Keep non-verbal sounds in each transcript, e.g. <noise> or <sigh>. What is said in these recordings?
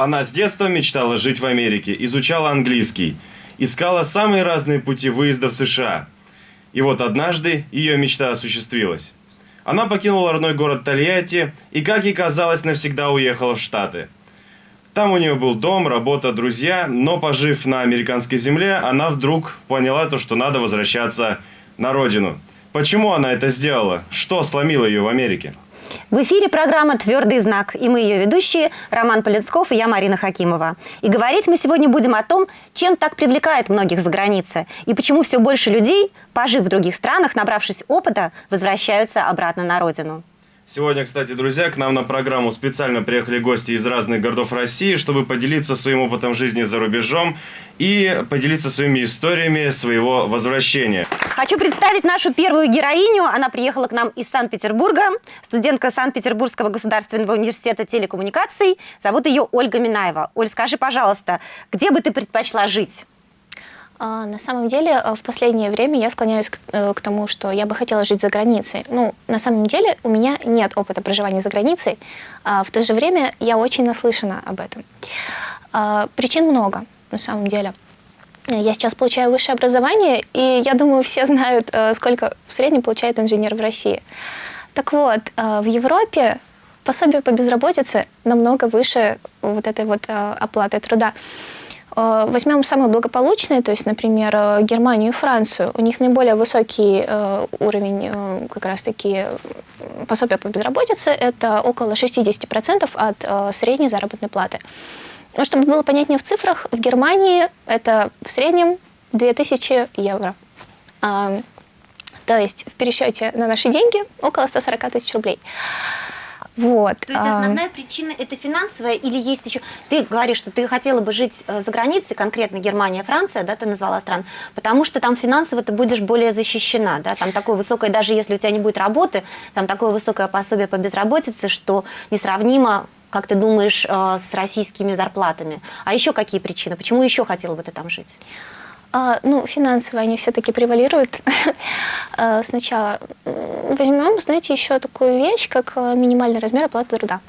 Она с детства мечтала жить в Америке, изучала английский, искала самые разные пути выезда в США. И вот однажды ее мечта осуществилась. Она покинула родной город Тольятти и, как ей казалось, навсегда уехала в Штаты. Там у нее был дом, работа, друзья, но пожив на американской земле, она вдруг поняла то, что надо возвращаться на родину. Почему она это сделала? Что сломило ее в Америке? В эфире программа «Твердый знак» и мы ее ведущие Роман Полинсков и я Марина Хакимова. И говорить мы сегодня будем о том, чем так привлекает многих за границей и почему все больше людей, пожив в других странах, набравшись опыта, возвращаются обратно на родину. Сегодня, кстати, друзья, к нам на программу специально приехали гости из разных городов России, чтобы поделиться своим опытом жизни за рубежом и поделиться своими историями своего возвращения. Хочу представить нашу первую героиню. Она приехала к нам из Санкт-Петербурга, студентка Санкт-Петербургского государственного университета телекоммуникаций. Зовут ее Ольга Минаева. Оль, скажи, пожалуйста, где бы ты предпочла жить? А, на самом деле, э, в последнее время я склоняюсь к, э, к тому, что я бы хотела жить за границей. Ну, на самом деле, у меня нет опыта проживания за границей, а в то же время я очень наслышана об этом. А, причин много, на самом деле. Я сейчас получаю высшее образование, и я думаю, все знают, э, сколько в среднем получает инженер в России. Так вот, в Европе пособие по безработице намного выше вот этой вот оплаты труда. Э, возьмем самые благополучные, то есть, например, э, Германию и Францию. У них наиболее высокий э, уровень как раз-таки пособия по безработице. Это около 60% от средней заработной платы. Ну, чтобы было понятнее в цифрах, в Германии это в среднем 2000 евро. То есть в пересчете на наши деньги около 140 тысяч рублей. Вот. То есть основная а... причина это финансовая или есть еще... Ты говоришь, что ты хотела бы жить э, за границей, конкретно Германия, Франция, да, ты назвала стран, потому что там финансово ты будешь более защищена, да, там такое высокое, даже если у тебя не будет работы, там такое высокое пособие по безработице, что несравнимо как ты думаешь, э, с российскими зарплатами? А еще какие причины? Почему еще хотела бы ты там жить? А, ну, финансовые они все-таки превалируют. <laughs> А, сначала возьмем, знаете, еще такую вещь, как э, минимальный размер оплаты труда.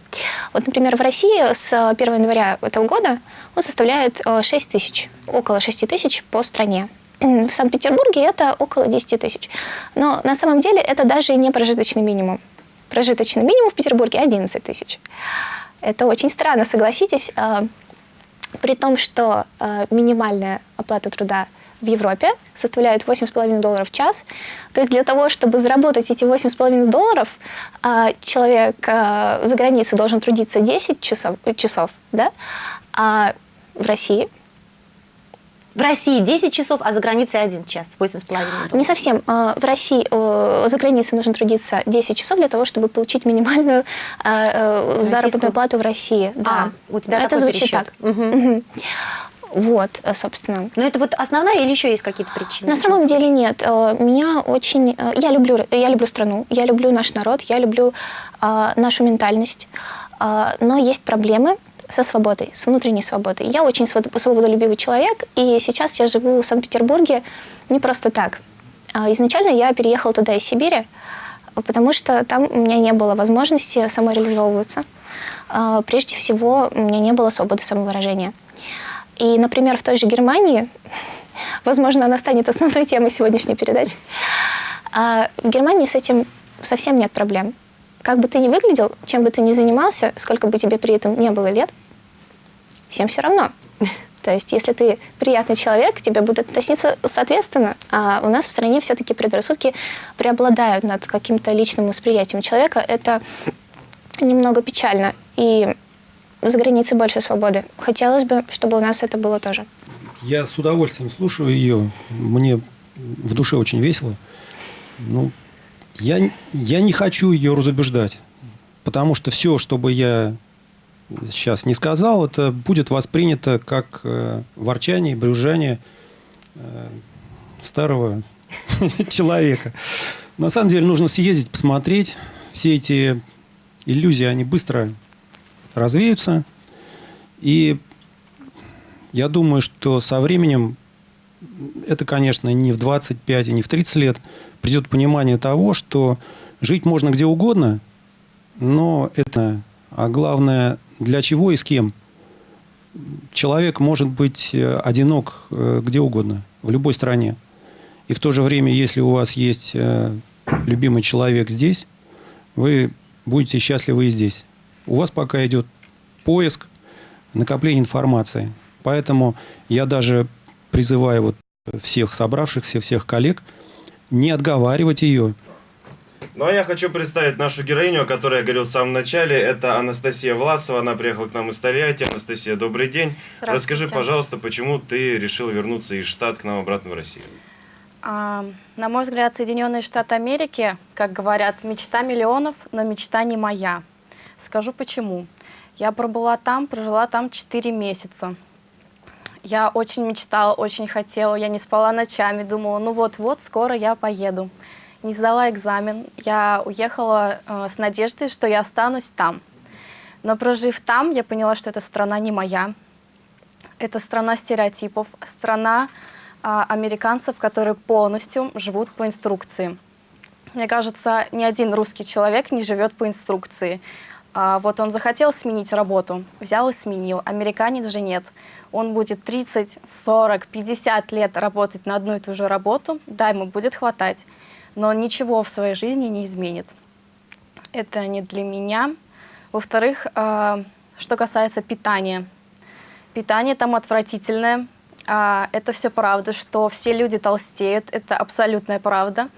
Вот, например, в России с 1 января этого года он составляет 6 э, тысяч, около 6 тысяч по стране. В Санкт-Петербурге это около 10 тысяч. Но на самом деле это даже не прожиточный минимум. Прожиточный минимум в Петербурге 11 тысяч. Это очень странно, согласитесь. А, при том, что э, минимальная оплата труда в Европе составляет 8,5 долларов в час. То есть для того, чтобы заработать эти 8,5 долларов, э, человек э, за границей должен трудиться 10 часов, часов да? а в России – в России 10 часов, а за границей 1 час, 8,5 Не совсем. А, в России за границей нужно трудиться 10 часов для того, чтобы получить минимальную а, э, заработную плату в России. Да. А, у тебя Это звучит пересчет. так. Угу. Вот, э, собственно. Но это вот основная или еще есть какие-то причины? На самом деле нет. Э, меня очень... Я люблю, я люблю страну, я люблю наш народ, я люблю нашу ментальность. Но есть проблемы, со свободой, с внутренней свободой. Я очень свободолюбивый человек, и сейчас я живу в Санкт-Петербурге не просто так. А, изначально я переехала туда из Сибири, потому что там у меня не было возможности самореализовываться. А, прежде всего, у меня не было свободы самовыражения. И, например, в той же Германии, <laughs> возможно, она станет основной темой сегодняшней передачи, а, в Германии с этим совсем нет проблем. Как бы ты ни выглядел, чем бы ты ни занимался, сколько бы тебе при этом не было лет, всем все равно. <laughs> То есть, если ты приятный человек, к тебе будут относиться соответственно. А у нас в стране все-таки предрассудки преобладают над каким-то личным восприятием человека. Это немного печально. И за границей больше свободы. Хотелось бы, чтобы у нас это было тоже. Я с удовольствием слушаю ее. Мне в душе очень весело. Ну, я, я не хочу ее разубеждать. Потому что все, чтобы я сейчас не сказал, это будет воспринято как э, ворчание, брюзжание э, старого <laughs> человека. На самом деле нужно съездить, посмотреть. Все эти иллюзии, они быстро развеются. И я думаю, что со временем это, конечно, не в 25 и не в 30 лет, придет понимание того, что жить можно где угодно, но это, а главное, для чего и с кем. Человек может быть э, одинок э, где угодно, в любой стране. И в то же время, если у вас есть э, любимый человек здесь, вы будете счастливы и здесь. У вас пока идет поиск, накопление информации. Поэтому я даже призываю вот всех собравшихся, всех коллег не отговаривать ее. Ну а я хочу представить нашу героиню, о которой я говорил в самом начале. Это Анастасия Власова. Она приехала к нам из Тольятти. Анастасия, добрый день. Расскажи, пожалуйста, почему ты решила вернуться из Штат к нам обратно в Россию? А, на мой взгляд, Соединенные Штаты Америки, как говорят, мечта миллионов, но мечта не моя. Скажу почему. Я пробыла там, прожила там 4 месяца. Я очень мечтала, очень хотела, я не спала ночами, думала, ну вот-вот, скоро я поеду. Не сдала экзамен, я уехала э, с надеждой, что я останусь там. Но прожив там, я поняла, что эта страна не моя. Это страна стереотипов, страна э, американцев, которые полностью живут по инструкции. Мне кажется, ни один русский человек не живет по инструкции. А, вот он захотел сменить работу, взял и сменил. Американец же нет. Он будет 30, 40, 50 лет работать на одну и ту же работу, да, ему будет хватать, но ничего в своей жизни не изменит. Это не для меня. Во-вторых, а, что касается питания. Питание там отвратительное. А, это все правда, что все люди толстеют, это абсолютная правда.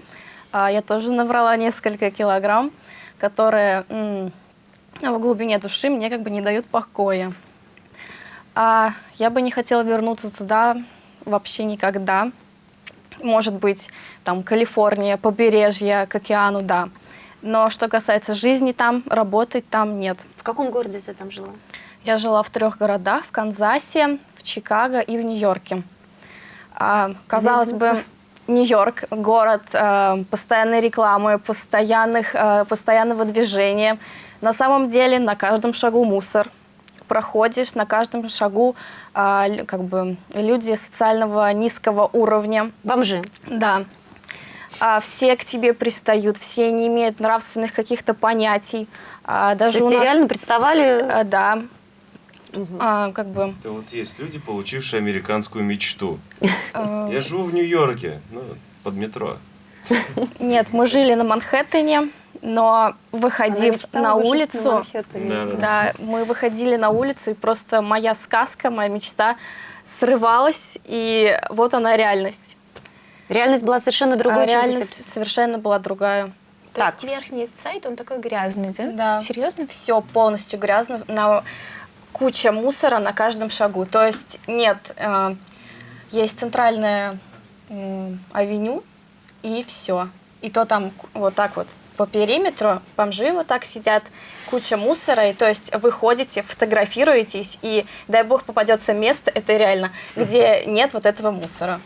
Я тоже набрала несколько килограмм, которые в глубине души мне как бы не дают покоя. А я бы не хотела вернуться туда вообще никогда. Может быть, там Калифорния, побережье, к океану, да. Но что касается жизни там, работать там нет. В каком городе ты там жила? Я жила в трех городах, в Канзасе, в Чикаго и в Нью-Йорке. А, казалось Здесь... бы, Нью-Йорк, город э, постоянной рекламы, постоянных, э, постоянного движения – на самом деле на каждом шагу мусор. Проходишь, на каждом шагу а, как бы люди социального низкого уровня. Бомжи. Да. А, все к тебе пристают, все не имеют нравственных каких-то понятий. А, даже То есть нас... реально представали? А, да. Угу. А, как бы... Это вот есть люди, получившие американскую мечту. Я живу в Нью-Йорке, ну, под метро. Нет, мы жили на Манхэттене но выходив на улицу, на да, мы выходили на улицу, и просто моя сказка, моя мечта срывалась, и вот она реальность. Реальность была совершенно другой, а реальность совершенно была другая. То так. есть верхний сайт, он такой грязный, да? Да. Серьезно? Все полностью грязно, на куча мусора на каждом шагу. То есть нет, э, есть центральная э, авеню, и все. И то там вот так вот по периметру, бомжи вот так сидят, куча мусора, и то есть вы ходите, фотографируетесь, и дай бог попадется место, это реально, где нет вот этого мусора.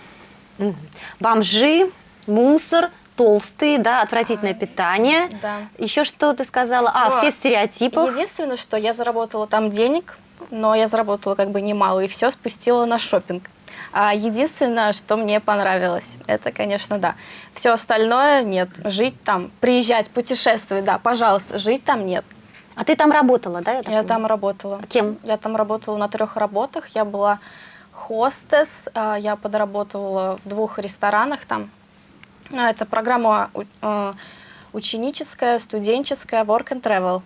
Бомжи, мусор, толстые, да, отвратительное а, питание. Да. Еще что ты сказала? А, но все стереотипы. Единственное, что я заработала там денег, но я заработала как бы немало, и все спустила на шопинг. А единственное, что мне понравилось, это, конечно, да. Все остальное нет. Жить там, приезжать, путешествовать, да, пожалуйста, жить там нет. А ты там работала, да? Я, я там работала. А кем? Я там работала на трех работах. Я была хостес, а, я подработала в двух ресторанах там. Ну, это программа э, ученическая, студенческая, work and travel.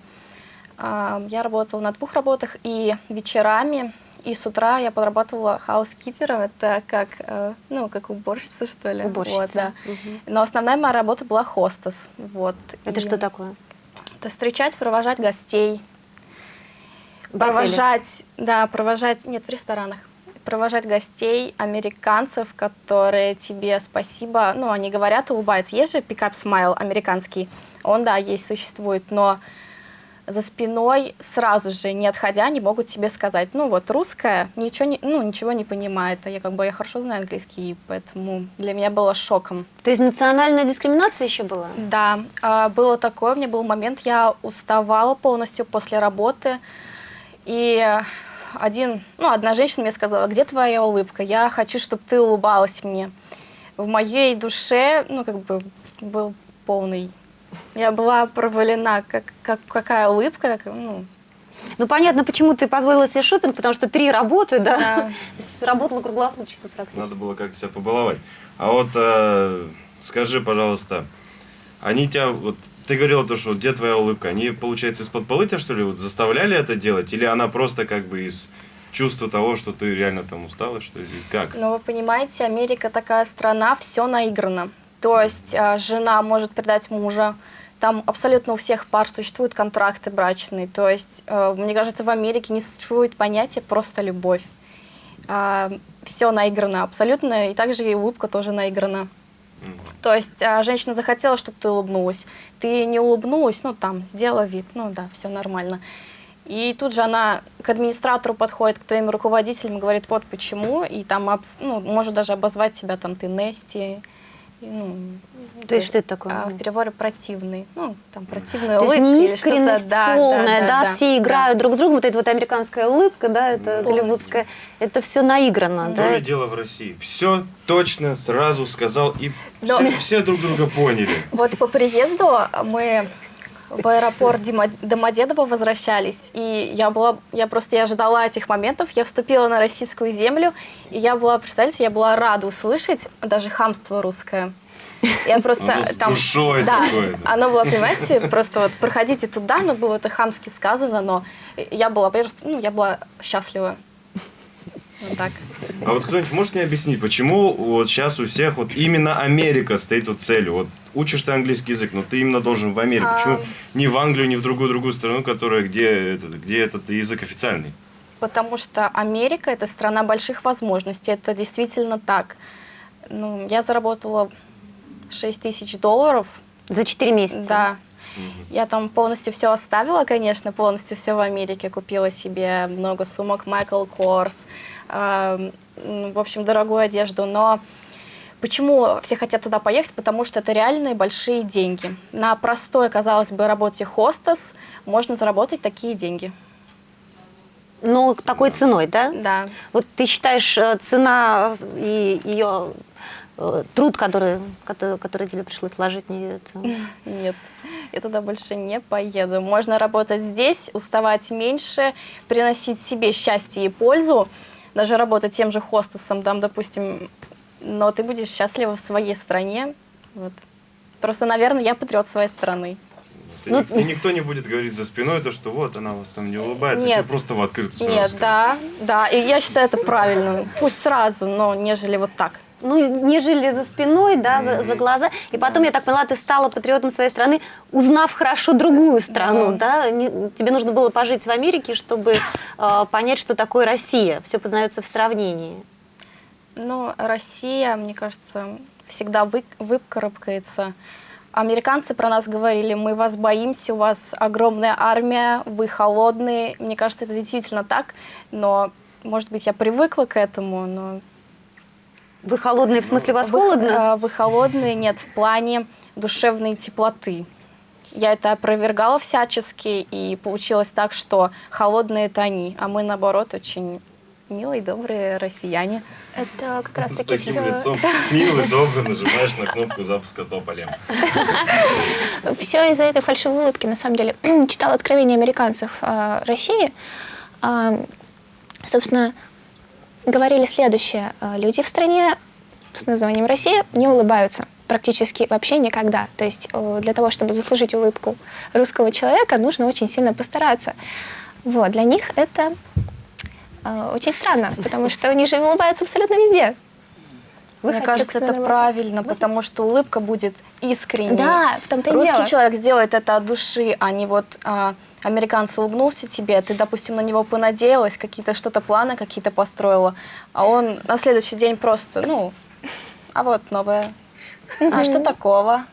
А, я работала на двух работах и вечерами и с утра я подрабатывала хаускипером, это как, э, ну, как уборщица, что ли. Уборщица. Вот, да. угу. Но основная моя работа была хостес. Вот. Это и что такое? Это встречать, провожать гостей. В провожать, отеле? да, провожать, нет, в ресторанах. Провожать гостей, американцев, которые тебе спасибо, ну, они говорят, улыбаются. Есть же пикап смайл американский, он, да, есть, существует, но за спиной сразу же, не отходя, не могут тебе сказать, ну вот русская ничего не, ну, ничего не понимает, а я как бы я хорошо знаю английский, поэтому для меня было шоком. То есть национальная дискриминация еще была? Да, а, было такое, у меня был момент, я уставала полностью после работы, и один, ну, одна женщина мне сказала, где твоя улыбка? Я хочу, чтобы ты улыбалась мне. В моей душе, ну, как бы, был полный... Я была провалена, как, как, какая улыбка, как, ну, Ну, понятно, почему ты позволила себе шопинг, потому что три работы, да? Да. <laughs> Работала круглосуточно практически. Надо было как-то себя побаловать. А вот э, скажи, пожалуйста, они тебя, вот ты говорила то, что где твоя улыбка? Они, получается, из-под полы тебя, что ли, вот заставляли это делать? Или она просто как бы из чувства того, что ты реально там устала, что ли? Как? Но вы понимаете, Америка такая страна, все наиграно. То есть а, жена может предать мужа, там абсолютно у всех пар существуют контракты брачные. То есть, э, мне кажется, в Америке не существует понятия просто любовь. все наиграно абсолютно, и также и улыбка тоже наиграна. То есть а, женщина захотела, чтобы ты улыбнулась. Ты не улыбнулась, ну там, сделала вид, ну да, все нормально. И тут же она к администратору подходит, к твоим руководителям говорит, вот почему, и там, ну, может даже обозвать себя там ты Нести, ну, То есть что это такое? а, в переговоре противный, ну, там, противная То есть улыбка или неискренность что-то, да, полная, да, да, все играют друг с другом, вот эта вот американская улыбка, да, это Полностью. голливудская, это все наиграно, То да? ли дело в России. Все точно сразу сказал, и Но- все, все друг друга поняли. <laughs> Вот по приезду мы в аэропорт Дима- Домодедово возвращались, и я была, я просто я ожидала этих моментов, я вступила на российскую землю, и я была, представляете, я была рада услышать даже хамство русское. Я просто Оно там... душой да, такое, оно было, понимаете, просто вот проходите туда, но было это хамски сказано, но я была просто, ну, я была счастлива. Вот так. А вот кто-нибудь может мне объяснить, почему вот сейчас у всех вот именно Америка стоит вот целью? Вот учишь ты английский язык, но ты именно должен в Америку. А. Почему не в Англию, не в другую другую страну, которая где этот, где этот язык официальный? Потому что Америка – это страна больших возможностей, это действительно так. Ну, я заработала 6 тысяч долларов, За 4 месяца. да. Я там полностью все оставила, конечно, полностью все в Америке. Купила себе много сумок Michael Kors, э, в общем, дорогую одежду. Но почему все хотят туда поехать? Потому что это реальные большие деньги. На простой, казалось бы, работе хостес можно заработать такие деньги. Но такой ценой, да? Да. Вот ты считаешь, э, цена и ее труд, который, который, который тебе пришлось вложить в нее, это... Нет, я туда больше не поеду. Можно работать здесь, уставать меньше, приносить себе счастье и пользу, даже работать тем же хостесом, там, допустим, но ты будешь счастлива в своей стране. Вот. Просто, наверное, я патриот своей страны. Ты Ну, и никто не будет говорить за спиной то, что вот она у вас там не улыбается, Нет. тебе просто в открытую сразу Нет, скажут. да, да, и я считаю это правильно. Пусть сразу, но нежели вот так. Ну, не жили за спиной, да, за, за глаза. И потом, я так поняла, ты стала патриотом своей страны, узнав хорошо другую страну, да? Не- тебе нужно было пожить в Америке, чтобы э, понять, что такое Россия. Все познается в сравнении. Ну, Россия, мне кажется, всегда вы, выкарабкается. Американцы про нас говорили, мы вас боимся, у вас огромная армия, вы холодные. Мне кажется, это действительно так, но, может быть, я привыкла к этому, но... Вы холодные, в смысле, вас вы, холодно? э, Вы холодные, нет, в плане душевной теплоты. Я это опровергала всячески, и получилось так, что холодные это они, а мы, наоборот, очень милые, добрые россияне. Это как раз С таки таким все, лицом милый, добрый, нажимаешь на кнопку запуска тополем. <laughs> все из-за этой фальшивой улыбки. На самом деле, <clears throat> читала откровения американцев о России. А, Собственно, говорили следующее. А, Люди в стране с названием Россия не улыбаются практически вообще никогда. То есть э, для того, чтобы заслужить улыбку русского человека, нужно очень сильно постараться. Вот, для них это э, очень странно, потому что они же улыбаются абсолютно везде. Мне кажется, это работе? правильно, потому что улыбка будет искренней. Да, в том-то и Русский дело. человек сделает это от души, а не вот а, американец улыбнулся тебе, ты, допустим, на него понадеялась, какие-то что-то планы какие-то построила, а он на следующий день просто, ну, а вот новое. А что такого?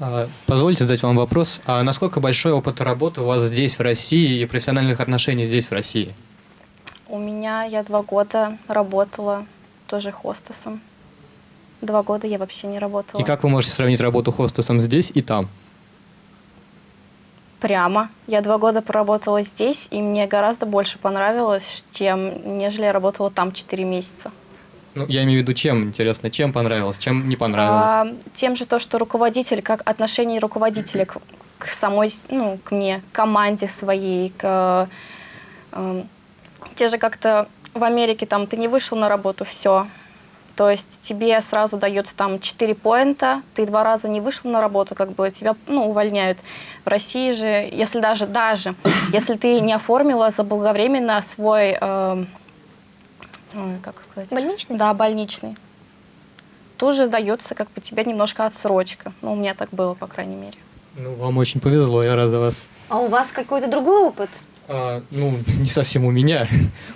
А, Позвольте задать вам вопрос. А насколько большой опыт работы у вас здесь, в России, и профессиональных отношений здесь, в России? У меня я два года работала тоже хостесом. Два года я вообще не работала. И как вы можете сравнить работу хостесом здесь и там? Прямо. Я два года проработала здесь, и мне гораздо больше понравилось, чем нежели я работала там 4 месяца. Ну, я имею в виду, чем, интересно, чем понравилось, чем не понравилось? А, тем же то, что руководитель, как отношение руководителя к, к самой, ну, к мне, к команде своей, к... Э, те же как-то в Америке там ты не вышел на работу, все. То есть тебе сразу дается там 4 поинта, ты два раза не вышел на работу, как бы тебя ну, увольняют. В России же, если даже, даже, если ты не оформила заблаговременно свой, э, как сказать? Больничный? Да, больничный. Тут же дается как бы тебе немножко отсрочка. Ну, у меня так было, по крайней мере. Ну, вам очень повезло, я рад за вас. А у вас какой-то другой опыт? А, ну, <laughs> не совсем у меня.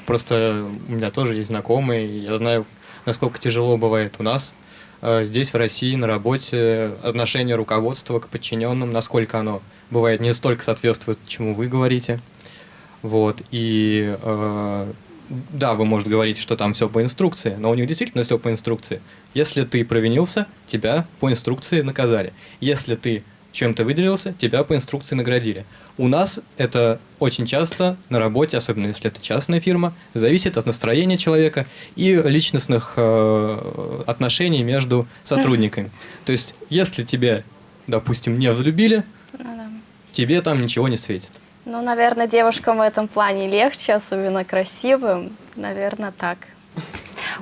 Просто у меня тоже есть знакомые, я знаю, насколько тяжело бывает у нас а, здесь, в России, на работе, отношение руководства к подчиненным, насколько оно бывает не столько соответствует, чему вы говорите. Вот, и э, да, вы можете говорить, что там все по инструкции, но у них действительно все по инструкции. Если ты провинился, тебя по инструкции наказали. Если ты чем-то выделился, тебя по инструкции наградили. У нас это очень часто на работе, особенно если это частная фирма, зависит от настроения человека и личностных э, отношений между сотрудниками. То есть, если тебя, допустим, не взлюбили, Ну тебе там ничего не светит. Ну, наверное, девушкам в этом плане легче, особенно красивым. Наверное, так.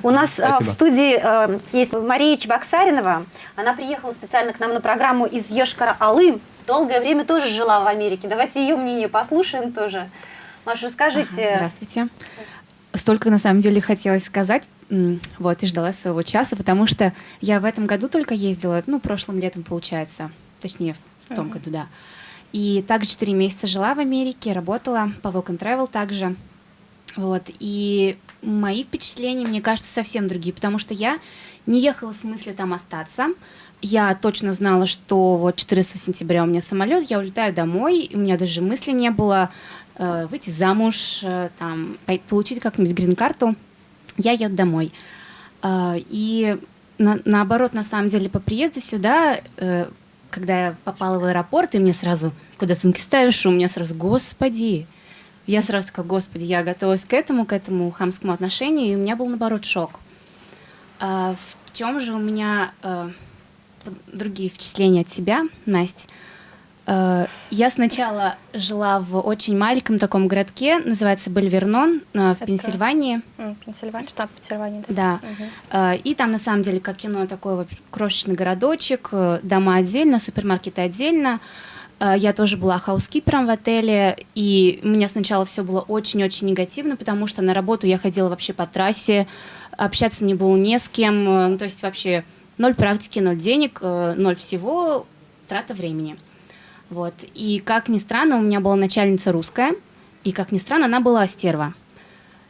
У нас в Спасибо. студии э, есть Мария Чебоксаринова. Она приехала специально к нам на программу из Ешкара-Алым. Долгое время тоже жила в Америке. Давайте ее мнение послушаем тоже. Маша, расскажите. Здравствуйте. Столько, на самом деле, хотелось сказать. Вот, и ждала своего часа, потому что я в этом году только ездила, ну, прошлым летом, получается. Точнее, в том году, да. И также 4 месяца жила в Америке, работала по Work and Travel также. Вот, и мои впечатления, мне кажется, совсем другие, потому что я не ехала с мыслью там остаться. Я точно знала, что вот 14 сентября у меня самолет, я улетаю домой, и у меня даже мысли не было э, выйти замуж, э, там, получить как-нибудь грин-карту. Я еду домой. Э, и на- наоборот, на самом деле, по приезду сюда, э, когда я попала в аэропорт, и мне сразу, куда сумки ставишь, у меня сразу, господи, я сразу такая, господи, я готовилась к этому, к этому хамскому отношению, и у меня был, наоборот, шок. А в чем же у меня п- другие впечатления от тебя, Настя? Э, я сначала жила в очень маленьком таком городке, называется Бельвернон, э, в Это- Пенсильвании. Пенсильвания, штат Пенсильвания. да. Да. Э, И там, на самом деле, как кино, такой крошечный городочек, дома отдельно, супермаркеты отдельно. Э, Я тоже была хаускипером в отеле, и у меня сначала все было очень-очень негативно, потому что на работу я ходила вообще по трассе, общаться мне было не с кем, э, ну, то есть вообще ноль практики, ноль денег, э, ноль всего, трата времени. Вот. И как ни странно, у меня была начальница русская, и как ни странно, она была стерва.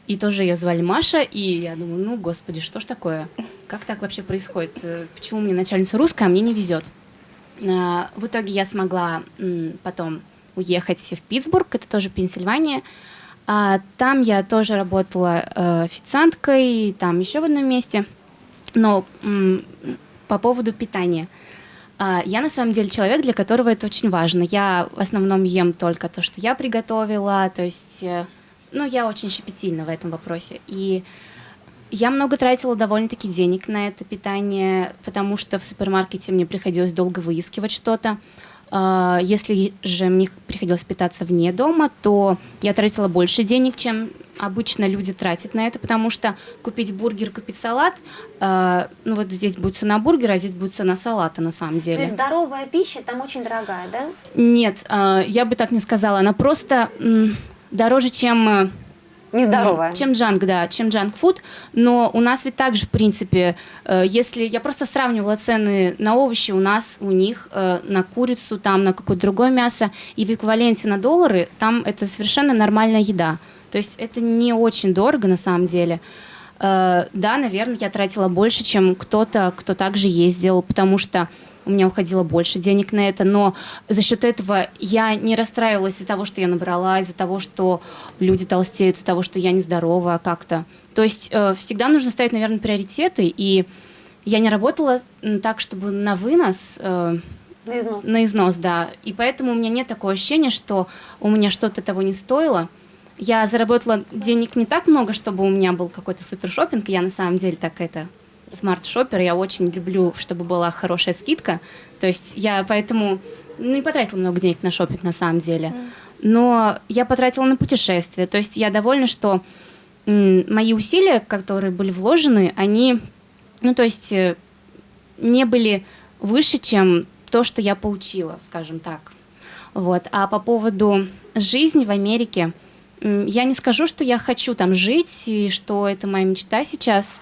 И тоже ее звали Маша, и я думаю, ну, господи, что ж такое? Как так вообще происходит? Почему мне начальница русская, а мне не везет? А, В итоге я смогла потом уехать в Питтсбург, это тоже Пенсильвания. А Там я тоже работала э, официанткой, там еще в одном месте. Но по поводу питания. А, Я на самом деле человек, для которого это очень важно. Я в основном ем только то, что я приготовила, то есть, э, ну, я очень щепетильна в этом вопросе. И я много тратила довольно-таки денег на это питание, потому что в супермаркете мне приходилось долго выискивать что-то. А, Если же мне приходилось питаться вне дома, то я тратила больше денег, чем обычно люди тратят на это, потому что купить бургер, купить салат, а, ну вот здесь будет цена бургера, а здесь будет цена салата на самом деле. То есть здоровая пища там очень дорогая, да? Нет, а, я бы так не сказала. Она просто дороже, чем э, Нездоровая. чем джанк, да, чем джанк-фуд. Но у нас ведь также, в принципе, э, если я просто сравнивала цены на овощи у нас, у них, э, на курицу, там, на какое-то другое мясо, и в эквиваленте на доллары, там это совершенно нормальная еда. То есть это не очень дорого на самом деле. Э, Да, наверное, я тратила больше, чем кто-то, кто также ездил, потому что у меня уходило больше денег на это, но за счет этого я не расстраивалась из-за того, что я набрала, из-за того, что люди толстеют, из-за того, что я нездорова как-то. То есть э, всегда нужно ставить, наверное, приоритеты, и я не работала так, чтобы на вынос. э, На износ. На износ, да. И поэтому у меня нет такого ощущения, что у меня что-то того не стоило. Я заработала денег не так много, чтобы у меня был какой-то супершопинг. Я на самом деле так это смарт-шоппер. Я очень люблю, чтобы была хорошая скидка. То есть я поэтому ну, не потратила много денег на шопинг на самом деле. Но я потратила на путешествия. То есть я довольна, что мои усилия, которые были вложены, они, ну то есть э, не были выше, чем то, что я получила, скажем так. Вот. А по поводу жизни в Америке, я не скажу, что я хочу там жить и что это моя мечта сейчас.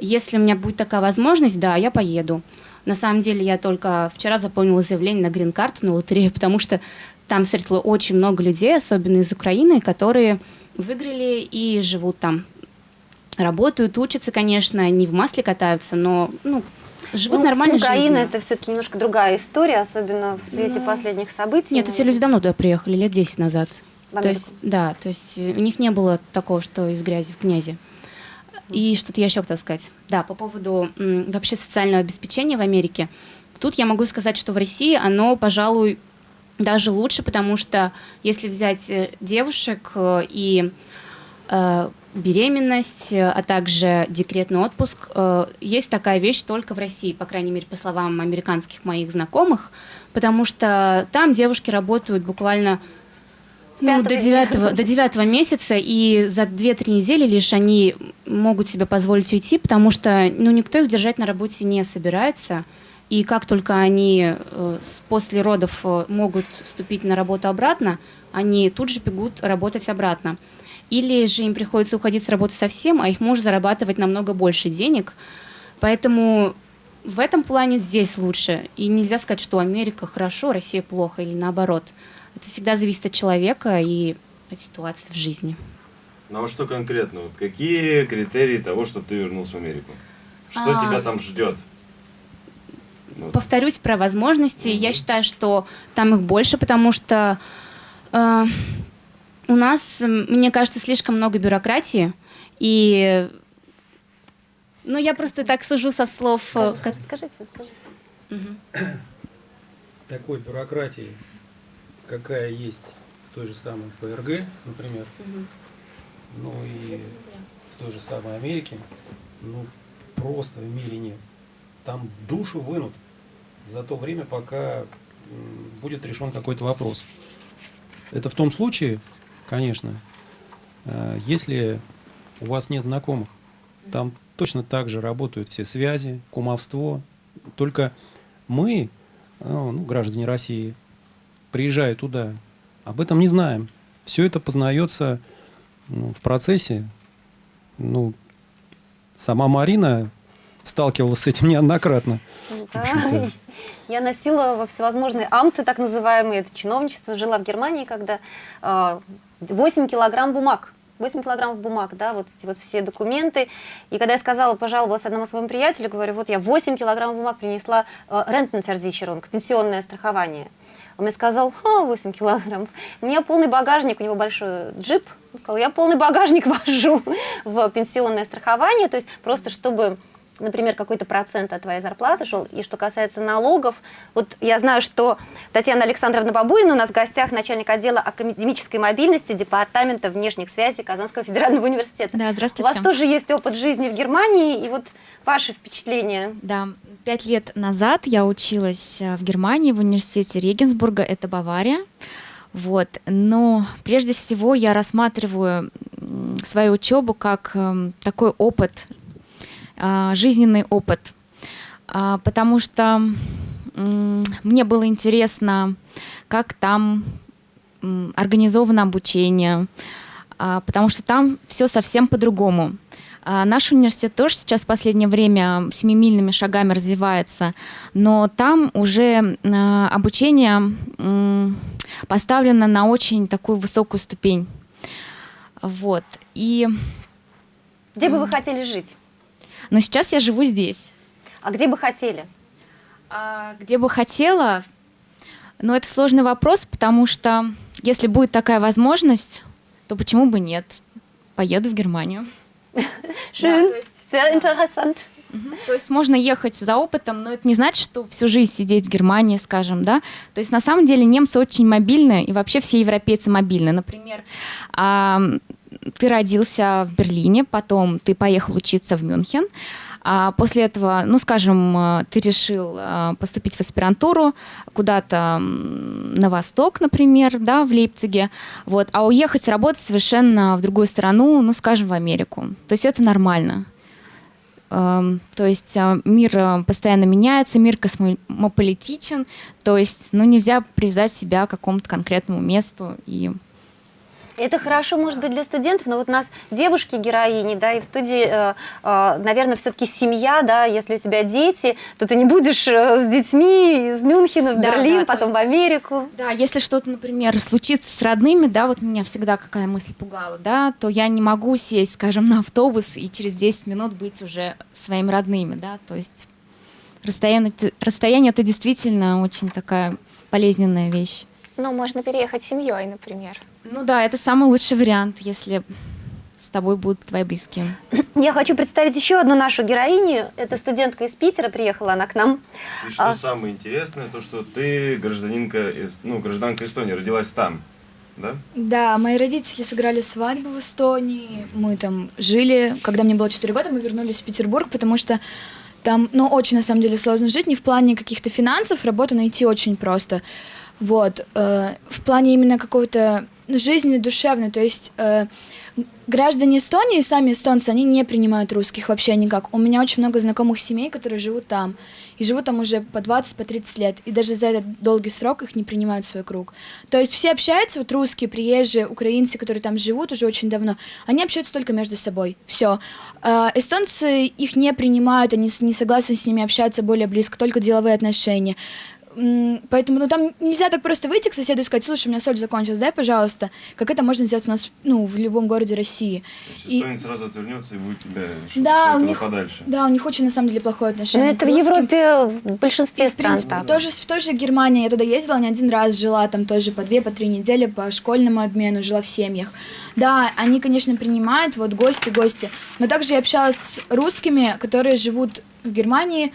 Если у меня будет такая возможность, да, я поеду. На самом деле я только вчера заполнила заявление на грин-карту, на лотерею, <laughs> потому что там встретила очень много людей, особенно из Украины, которые выиграли и живут там. Работают, учатся, конечно, не в масле катаются, но ну, живут Ну, нормальной Украина жизнью. это все-таки немножко другая история, особенно в свете Ну, последних событий. Нет, эти люди давно туда приехали, лет 10 назад. В То есть, да, то есть у них не было такого, что из грязи в князи. И что-то я еще хотела сказать. Да, по поводу вообще социального обеспечения в Америке. Тут я могу сказать, что в России оно, пожалуй, даже лучше, потому что если взять э, девушек э, и э, беременность, э, а также декретный отпуск, э, есть такая вещь только в России, по крайней мере, по словам американских моих знакомых, потому что там девушки работают буквально ну, до, девятого, <laughs> до девятого месяца, и за 2-3 недели лишь они могут себе позволить уйти, потому что ну, никто их держать на работе не собирается. И как только они э, после родов э, могут вступить на работу обратно, они тут же бегут работать обратно. Или же им приходится уходить с работы совсем, а их муж зарабатывать намного больше денег. Поэтому в этом плане здесь лучше. И нельзя сказать, что Америка хорошо, Россия плохо или наоборот. Это всегда зависит от человека и от ситуации в жизни. Ну а вот что конкретно? Вот какие критерии того, что ты вернулся в Америку? Что А. тебя там ждет? Вот. Повторюсь про возможности. Я считаю, что там их больше, потому что э, у нас, мне кажется, слишком много бюрократии. И ну, я просто так сужу со слов. э, ко- Расскажите, расскажите. Такой бюрократии, какая есть в той же самой ФРГ, например, ну и в той же самой Америке, ну просто в мире нет. Там душу вынут за то время, пока будет решен какой-то вопрос. Это в том случае, конечно, э, если у вас нет знакомых. Там точно так же работают все связи, кумовство. Только мы, э, ну, граждане России, приезжая туда, об этом не знаем. Все это познается ну, в процессе. Ну, сама Марина сталкивалась с этим неоднократно. Да. общем-то. <laughs> Я носила во всевозможные амты, так называемые, это чиновничество. Жила в Германии, когда э, 8 килограмм бумаг. 8 килограммов бумаг, да, вот эти вот все документы. И когда я сказала, пожаловалась одному своему приятелю, говорю, вот я 8 килограммов бумаг принесла э, Рентенферзичерунг, пенсионное страхование. Он мне сказал, Ха, 8 килограммов. У меня полный багажник, у него большой джип. Он сказал, я полный багажник <laughs> вожу в пенсионное страхование, то есть просто чтобы например, какой-то процент от твоей зарплаты шел. И что касается налогов, вот я знаю, что Татьяна Александровна Бабуина у нас в гостях начальник отдела академической мобильности Департамента внешних связей Казанского федерального университета. Да, У здравствуйте. вас тоже есть опыт жизни в Германии, и вот ваши впечатления. Да, пять лет назад я училась э, в Германии в университете Регенсбурга, это Бавария. Вот. Но прежде всего я рассматриваю свою учебу как эм, такой опыт, жизненный опыт, А, потому что мне было интересно, как там организовано обучение, а, потому что там все совсем по-другому. А, Наш университет тоже сейчас в последнее время семимильными шагами развивается, но там уже а, обучение поставлено на очень такую высокую ступень. Вот. И, Где бы вы хотели жить? Но сейчас я живу здесь. А где бы хотели? А где бы хотела, но это сложный вопрос, потому что если будет такая возможность, то почему бы нет? Поеду в Германию. <laughs> Schön, то есть, sehr interessant. То есть можно ехать за опытом, но это не значит, что всю жизнь сидеть в Германии, скажем, да. То есть на самом деле немцы очень мобильны, и вообще все европейцы мобильны. Например, ты родился в Берлине, потом ты поехал учиться в Мюнхен, а после этого, ну, скажем, э, ты решил э, поступить в аспирантуру куда-то на восток, например, да, в Лейпциге, вот, а уехать работать совершенно в другую страну, ну, скажем, в Америку. То есть это нормально. Эм, то есть э, мир постоянно меняется, мир космополитичен, то есть ну, нельзя привязать себя к какому-то конкретному месту и это хорошо, может быть, для студентов, но вот у нас девушки-героини, да, и в студии, э, э, наверное, все-таки семья, да, если у тебя дети, то ты не будешь э, с детьми из Мюнхена в Берлин, да, потом есть, в Америку. Да, если что-то, например, случится с родными, да, вот меня всегда какая мысль пугала, да, то я не могу сесть, скажем, на автобус и через 10 минут быть уже своими родными, да, то есть расстояние, расстояние это действительно очень такая болезненная вещь. Ну, можно переехать с семьей, например. Ну да, это самый лучший вариант, если с тобой будут твои близкие. Я хочу представить еще одну нашу героиню. Это студентка из Питера, приехала она к нам. И что а... самое интересное, то что ты гражданинка, ну, гражданка Эстонии, родилась там, да? Да, мои родители сыграли свадьбу в Эстонии. Мы там жили. Когда мне было 4 года, мы вернулись в Петербург, потому что там, ну, очень, на самом деле, сложно жить. Не в плане каких-то финансов, работу найти очень просто. Вот. Э, в плане именно какого-то жизни душевной. То есть э, граждане Эстонии, сами эстонцы, они не принимают русских вообще никак. У меня очень много знакомых семей, которые живут там. И живут там уже по 20, по 30 лет. И даже за этот долгий срок их не принимают в свой круг. То есть все общаются, вот русские, приезжие, украинцы, которые там живут уже очень давно, они общаются только между собой. Все. Э, эстонцы их не принимают, они не согласны с ними общаться более близко, только деловые отношения. Поэтому, ну, там нельзя так просто выйти к соседу и сказать, слушай, у меня соль закончилась, дай, пожалуйста. Как это можно сделать у нас, ну, в любом городе России. То есть и... сразу отвернется и будет тебя да, у них, подальше. Да, у них очень, на самом деле, плохое отношение. Но это в Европе в большинстве и, стран в принципе, так. Тоже, в той же Германии я туда ездила не один раз, жила там тоже по две, по три недели по школьному обмену, жила в семьях. Да, они, конечно, принимают, вот гости, гости. Но также я общалась с русскими, которые живут в Германии,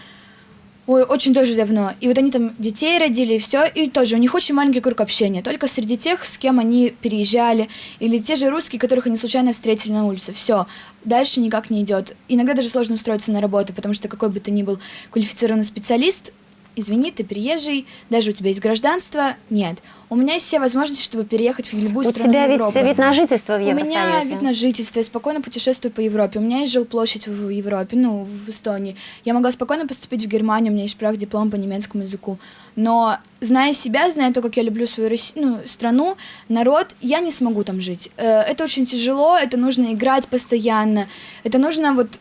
Ой, очень тоже давно. И вот они там детей родили, и все, и тоже у них очень маленький круг общения, только среди тех, с кем они переезжали, или те же русские, которых они случайно встретили на улице. Все, дальше никак не идет. Иногда даже сложно устроиться на работу, потому что какой бы ты ни был квалифицированный специалист, извини, ты приезжий, даже у тебя есть гражданство, нет. У меня есть все возможности, чтобы переехать в любую у страну Европы. У тебя ведь вид на жительство в Евросоюзе. У меня вид на жительство, я спокойно путешествую по Европе. У меня есть жилплощадь в Европе, ну, в Эстонии. Я могла спокойно поступить в Германию, у меня есть прав диплом по немецкому языку. Но зная себя, зная то, как я люблю свою Россию, ну, страну, народ, я не смогу там жить. Э, это очень тяжело, это нужно играть постоянно, это нужно вот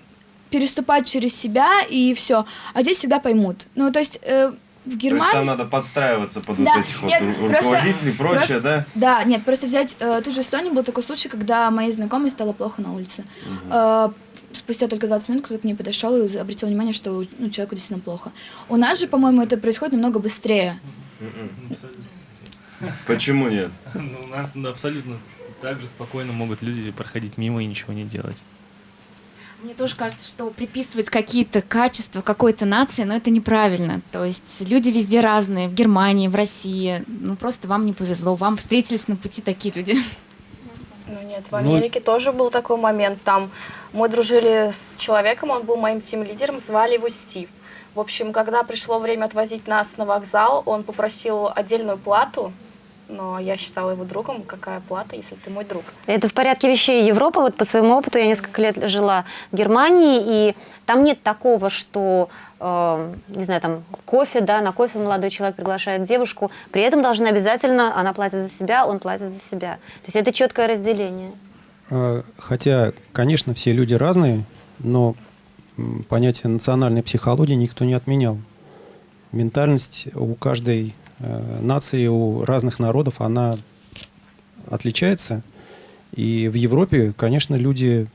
переступать через себя и все. А здесь всегда поймут. Ну, то есть э, в Германии... То есть там надо подстраиваться под да, вот этих нет, вот руководителей и прочее, просто, да? Да, нет, просто взять э, ту же Эстонию, был такой случай, когда моей знакомой стало плохо на улице. Угу. Э, спустя только 20 минут кто-то к ней подошел и обратил внимание, что ну, человеку действительно плохо. У нас же, по-моему, это происходит намного быстрее. Почему нет? <laughs> Ну, у нас абсолютно так же спокойно могут люди проходить мимо и ничего не делать. Мне тоже кажется, что приписывать какие-то качества какой-то нации, но это неправильно. То есть люди везде разные, в Германии, в России. Ну просто вам не повезло, вам встретились на пути такие люди. Ну нет, в ну, Америке ну... тоже был такой момент. Там мы дружили с человеком, он был моим тим-лидером, звали его Стив. В общем, когда пришло время отвозить нас на вокзал, он попросил отдельную плату но я считала его другом. Какая плата, если ты мой друг? Это в порядке вещей Европы. Вот по своему опыту я несколько лет жила в Германии, и там нет такого, что, э, не знаю, там кофе, да, на кофе молодой человек приглашает девушку, при этом должна обязательно, она платит за себя, он платит за себя. То есть это четкое разделение. А, хотя, конечно, все люди разные, но понятие национальной психологии никто не отменял. Ментальность у каждой нации у разных народов, она отличается. И в Европе, конечно, люди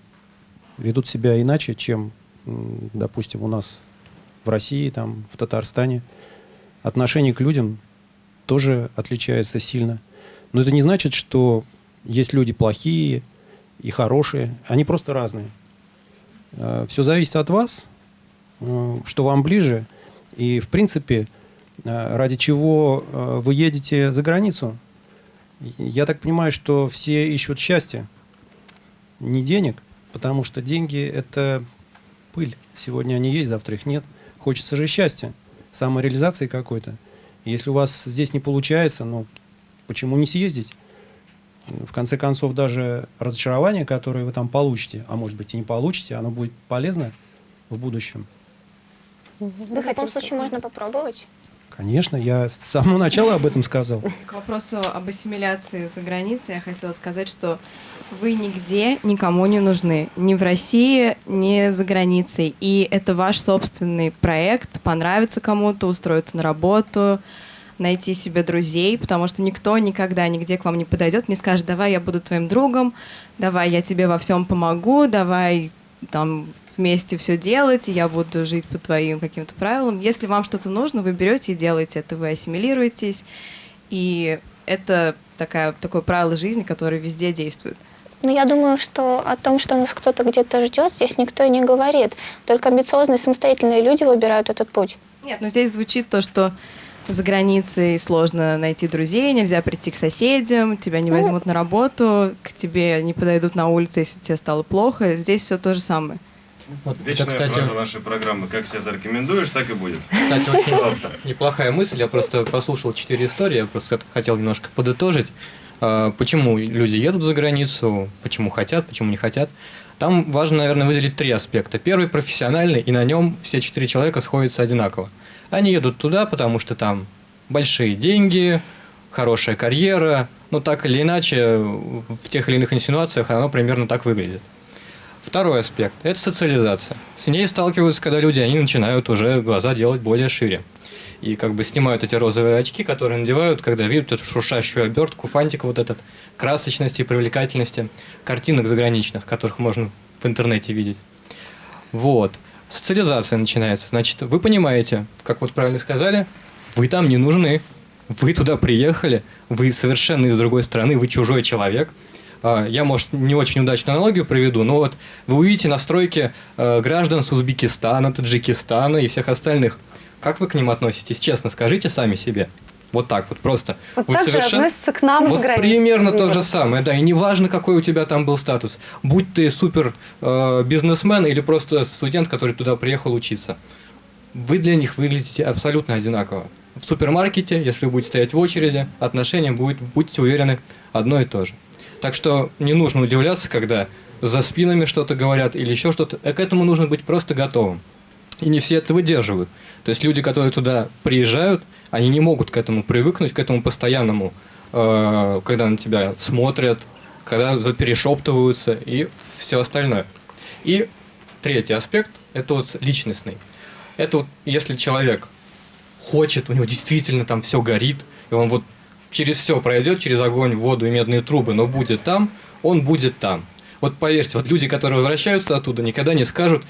ведут себя иначе, чем, допустим, у нас в России, там, в Татарстане. Отношение к людям тоже отличается сильно. Но это не значит, что есть люди плохие и хорошие. Они просто разные. Э, Все зависит от вас, э, что вам ближе, и, в принципе, э, ради чего э, вы едете за границу. Я так понимаю, что все ищут счастья, не денег, потому что деньги – это пыль. Сегодня они есть, завтра их нет. Хочется же счастья, самореализации какой-то. Если у вас здесь не получается, ну, почему не съездить? В конце концов, даже разочарование, которое вы там получите, а может быть и не получите, оно будет полезно в будущем. В любом случае можно попробовать. Конечно, я с самого начала об этом сказал. К вопросу об ассимиляции за границей я хотела сказать, что вы нигде никому не нужны. Ни в России, ни за границей. И это ваш собственный проект. Понравится кому-то, устроиться на работу, найти себе друзей, потому что никто никогда нигде к вам не подойдет, не скажет, давай я буду твоим другом, давай я тебе во всем помогу, давай там вместе все делать, и я буду жить по твоим каким-то правилам. Если вам что-то нужно, вы берете и делаете это, вы ассимилируетесь, и это такая, такое правило жизни, которое везде действует. Но я думаю, что о том, что нас кто-то где-то ждет, здесь никто и не говорит. Только амбициозные самостоятельные люди выбирают этот путь. Нет, но здесь звучит то, что за границей сложно найти друзей, нельзя прийти к соседям, тебя не возьмут на работу, к тебе не подойдут на улице, если тебе стало плохо. Здесь все то же самое. Вот, Вечная это, кстати, фраза нашей программы. Как себя зарекомендуешь, так и будет. Кстати, очень Пожалуйста. неплохая мысль. Я просто послушал четыре истории, я просто хотел немножко подытожить. А, почему люди едут за границу, почему хотят, почему не хотят. Там важно, наверное, выделить три аспекта. Первый – профессиональный, и на нем все четыре человека сходятся одинаково. Они едут туда, потому что там большие деньги, хорошая карьера, но так или иначе в тех или иных инсинуациях оно примерно так выглядит. Второй аспект – это социализация. С ней сталкиваются, когда люди, они начинают уже глаза делать более шире. И как бы снимают эти розовые очки, которые надевают, когда видят эту шуршащую обертку, фантик вот этот, красочности и привлекательности картинок заграничных, которых можно в интернете видеть. Вот социализация начинается. Значит, вы понимаете, как вот правильно сказали, вы там не нужны. Вы туда приехали, вы совершенно из другой страны, вы чужой человек. А, я, может, не очень удачную аналогию проведу, но вот вы увидите настройки э, граждан с Узбекистана, Таджикистана и всех остальных. Как вы к ним относитесь? Честно, скажите сами себе. Вот так вот просто. Вот Вы так совершенно... же относятся к нам вот с границы. Примерно то же самое, да. И неважно, какой у тебя там был статус. Будь ты супер э, бизнесмен или просто студент, который туда приехал учиться. Вы для них выглядите абсолютно одинаково. В супермаркете, если вы будете стоять в очереди, отношения будет, будьте уверены, одно и то же. Так что не нужно удивляться, когда за спинами что-то говорят или еще что-то. К этому нужно быть просто готовым. И не все это выдерживают. То есть люди, которые туда приезжают, они не могут к этому привыкнуть, к этому постоянному, э, когда на тебя смотрят, когда перешептываются и все остальное. И третий аспект – это вот личностный. Это вот если человек хочет, у него действительно там все горит, и он вот через все пройдет, через огонь, воду и медные трубы, но будет там, он будет там. Вот поверьте, вот люди, которые возвращаются оттуда, никогда не скажут,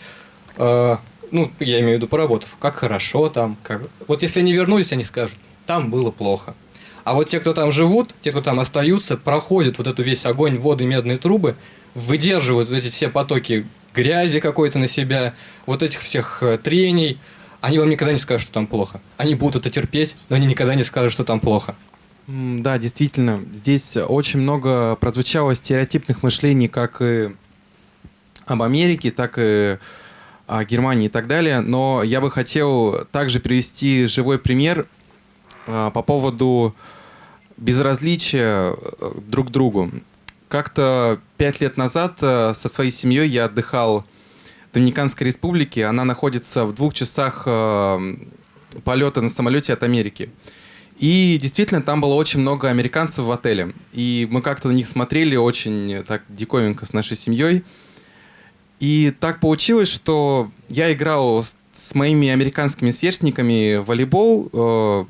э, ну, я имею в виду поработав, как хорошо там, как... Вот если они вернулись, они скажут, там было плохо. А вот те, кто там живут, те, кто там остаются, проходят вот эту весь огонь, воды, медные трубы, выдерживают эти все потоки грязи какой-то на себя, вот этих всех э, трений, они вам никогда не скажут, что там плохо. Они будут это терпеть, но они никогда не скажут, что там плохо. Да, действительно, здесь очень много прозвучало стереотипных мышлений как и об Америке, так и о Германии и так далее. Но я бы хотел также привести живой пример а, по поводу безразличия э, друг к другу. Как-то пять лет назад э, со своей семьей я отдыхал в Доминиканской республике. Она находится в двух часах э, полета на самолете от Америки. И действительно, там было очень много американцев в отеле. И мы как-то на них смотрели очень так диковинко с нашей семьей. И так получилось, что я играл с, с моими американскими сверстниками в волейбол. Э,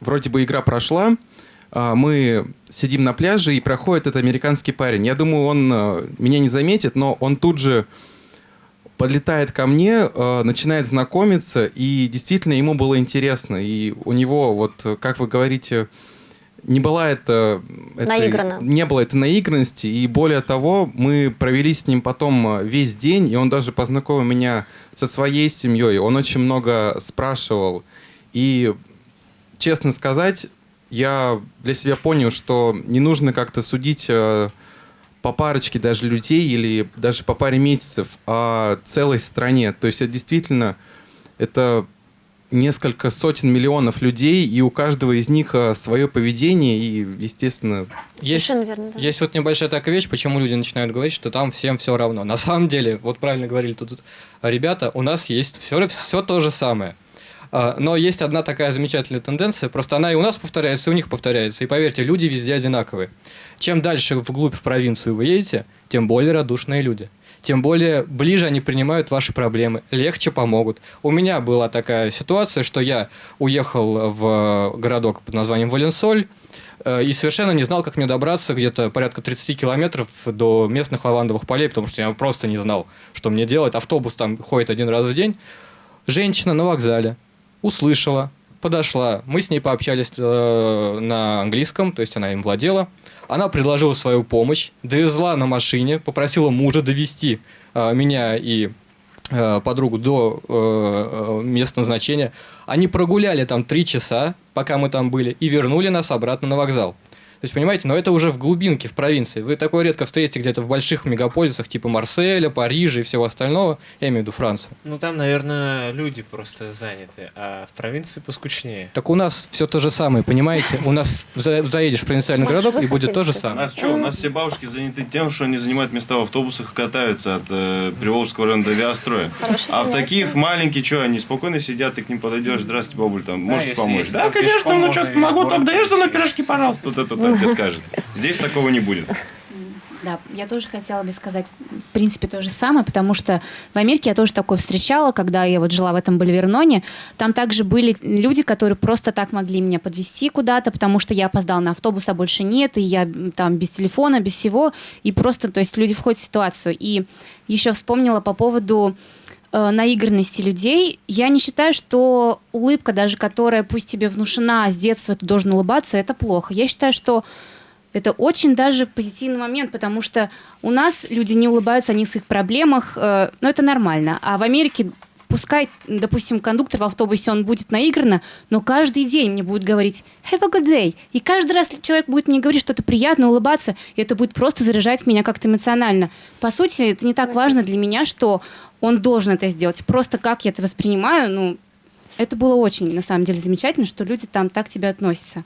вроде бы игра прошла. Э, мы сидим на пляже, и проходит этот американский парень. Я думаю, он э, меня не заметит, но он тут же подлетает ко мне, э, начинает знакомиться, и действительно ему было интересно. И у него, вот, как вы говорите, не была это... Этой, не было этой наигранности, и более того, мы провели с ним потом весь день, и он даже познакомил меня со своей семьей, он очень много спрашивал, и, честно сказать, я для себя понял, что не нужно как-то судить э, по парочке даже людей или даже по паре месяцев о целой стране. То есть это действительно это несколько сотен миллионов людей, и у каждого из них э, свое поведение, и, естественно... Есть, верно, да. есть вот небольшая такая вещь, почему люди начинают говорить, что там всем все равно. На самом деле, вот правильно говорили тут ребята, у нас есть все, все то же самое. А, но есть одна такая замечательная тенденция, просто она и у нас повторяется, и у них повторяется. И поверьте, люди везде одинаковые. Чем дальше вглубь в провинцию вы едете, тем более радушные люди. Тем более ближе они принимают ваши проблемы, легче помогут. У меня была такая ситуация, что я уехал в городок под названием Валенсоль, э, и совершенно не знал, как мне добраться где-то порядка 30 километров до местных лавандовых полей, потому что я просто не знал, что мне делать. Автобус там ходит один раз в день. Женщина на вокзале услышала, подошла, мы с ней пообщались э, на английском, то есть она им владела. Она предложила свою помощь, довезла на машине, попросила мужа довести э, меня и э, подругу до э, э, места назначения. Они прогуляли там три часа, пока мы там были, и вернули нас обратно на вокзал. То есть, понимаете, но это уже в глубинке, в провинции. Вы такое редко встретите где-то в больших мегаполисах, типа Марселя, Парижа и всего остального. Я имею в виду Францию. Ну, там, наверное, люди просто заняты, а в провинции поскучнее. Так у нас все то же самое, понимаете? У нас за- заедешь в провинциальный городок, и будет то же У самое. нас что, у нас все бабушки заняты тем, что они занимают места в автобусах и катаются от э, Приволжского района до Авиастроя. А в таких маленьких, что, они спокойно сидят, ты к ним подойдешь, здравствуйте, бабуль, там, Да, может если Да, там конечно, ну что, могу, так даешь на пройти. пирожки, пожалуйста. Вот это так тебе скажет. Здесь такого не будет. Да, я тоже хотела бы сказать, в принципе, то же самое, потому что в Америке я тоже такое встречала, когда я вот жила в этом Боливерноне. Там также были люди, которые просто так могли меня подвести куда-то, потому что я опоздала на автобус, а больше нет, и я там без телефона, без всего, и просто, то есть люди входят в ситуацию. И еще вспомнила по поводу э, наигранности людей. Я не считаю, что улыбка, даже которая пусть тебе внушена с детства, ты должен улыбаться, это плохо. Я считаю, что это очень даже позитивный момент, потому что у нас люди не улыбаются о низких проблемах, э, но это нормально. А в Америке пускай, допустим, кондуктор в автобусе, он будет наигранно, но каждый день мне будет говорить «Have a good day». И каждый раз человек будет мне говорить что-то приятное, улыбаться, и это будет просто заряжать меня как-то эмоционально. По сути, это не так важно для меня, что он должен это сделать. Просто как я это воспринимаю, ну, это было очень, на самом деле, замечательно, что люди там так к тебе относятся.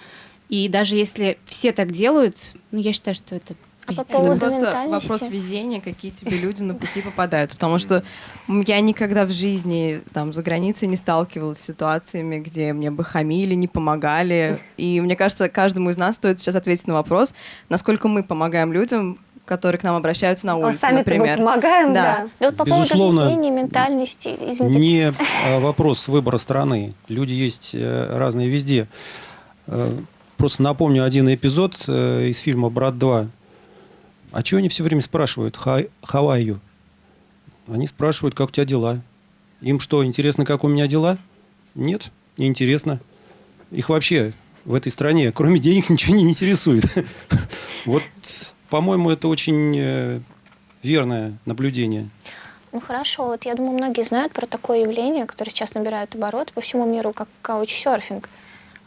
И даже если все так делают, ну, я считаю, что это А по просто вопрос везения, какие тебе люди на пути попадаются. Потому что я никогда в жизни там за границей не сталкивалась с ситуациями, где мне бы хамили, не помогали. И мне кажется, каждому из нас стоит сейчас ответить на вопрос, насколько мы помогаем людям, которые к нам обращаются на А улице, Сами-то мы например. помогаем, Да. да. Да вот по Безусловно, поводу везения, ментальности, извините. Не э, вопрос выбора страны. Люди есть э, разные везде. Э, Просто напомню один эпизод из фильма «Брат 2». А чего они все время спрашивают? «Hi- How are you?» Они спрашивают, как у тебя дела. Им что, интересно, как у меня дела? Нет, не интересно. Их вообще в этой стране, кроме денег, <laughs> ничего не интересует. <laughs> Вот, по-моему, это очень э, верное наблюдение. Ну хорошо, вот я думаю, многие знают про такое явление, которое сейчас набирает оборот по всему миру, как каучсерфинг. А,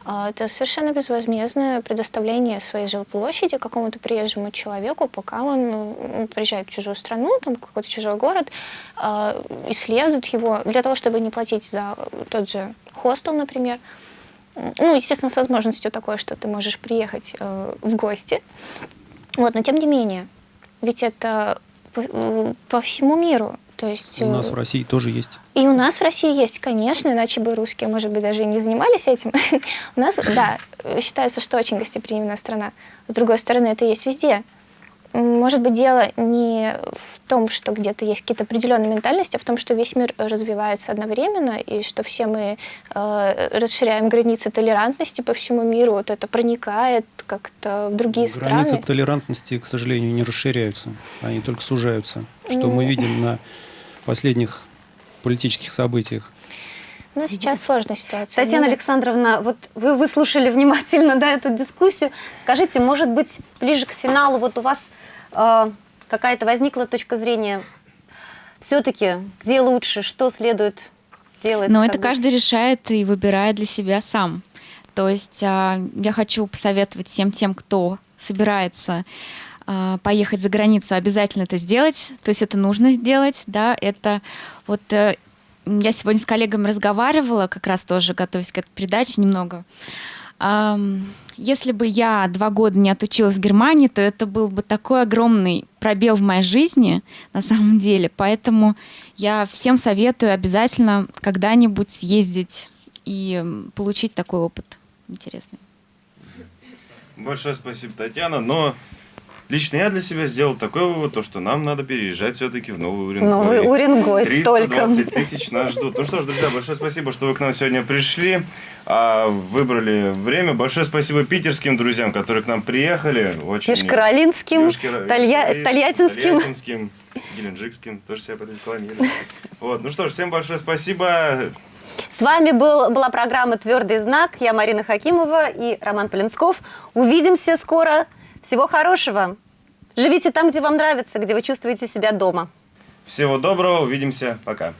Это совершенно безвозмездное предоставление своей жилплощади какому-то приезжему человеку, пока он ну, приезжает в чужую страну, там какой-то чужой город, а, исследует его для того, чтобы не платить за тот же хостел, например. Ну, естественно, с возможностью такой, что ты можешь приехать э, в гости. Вот, но тем не менее, ведь это по, э, по всему миру. То есть, У нас э, в России тоже есть. и у нас в России есть, конечно, иначе бы русские, может быть, даже и не занимались этим. <laughs> У нас, да, считается, что очень гостеприимная страна. С другой стороны, это есть везде. Может быть, дело не в том, что где-то есть какие-то определенные ментальности, а в том, что весь мир развивается одновременно, и что все мы э, расширяем границы толерантности по всему миру, вот это проникает как-то в другие Границы страны. толерантности, к сожалению, не расширяются. Они только сужаются. Что Ну. мы видим на последних политических событиях. У нас сейчас сложная ситуация. Татьяна Ну, Александровна, вот вы выслушали внимательно <laughs> да, эту дискуссию. Скажите, может быть, ближе к финалу вот у вас э, какая-то возникла точка зрения все-таки, где лучше, что следует делать? Но это бы? каждый решает и выбирает для себя сам. То есть а, я хочу посоветовать всем тем, кто собирается поехать за границу, обязательно это сделать. То есть это нужно сделать, да. Это вот э, я сегодня с коллегами разговаривала, как раз тоже готовясь к этой передаче немного. Если бы я два года не отучилась в Германии, то это был бы такой огромный пробел в моей жизни, на самом деле. Поэтому я всем советую обязательно когда-нибудь съездить и получить такой опыт интересный. Большое спасибо, Татьяна. Но лично я для себя сделал такой вывод, то, что нам надо переезжать все-таки в Новый Уренгой. Новый Уренгой, 320 только. тысяч нас ждут. Ну что ж, друзья, большое спасибо, что вы к нам сегодня пришли, а, выбрали время. Большое спасибо питерским друзьям, которые к нам приехали. Очень... Ешкаролинским, Ешкара- Толья- Тольяттинским. Тольяттинским, Геленджикским, тоже себя порекламировали. Вот, ну что ж, всем большое спасибо. С вами был, была программа «Твердый знак». Я Марина Хакимова и Роман Полинсков. Увидимся скоро. Всего хорошего. Живите там, где вам нравится, где вы чувствуете себя дома. Всего доброго, увидимся, пока.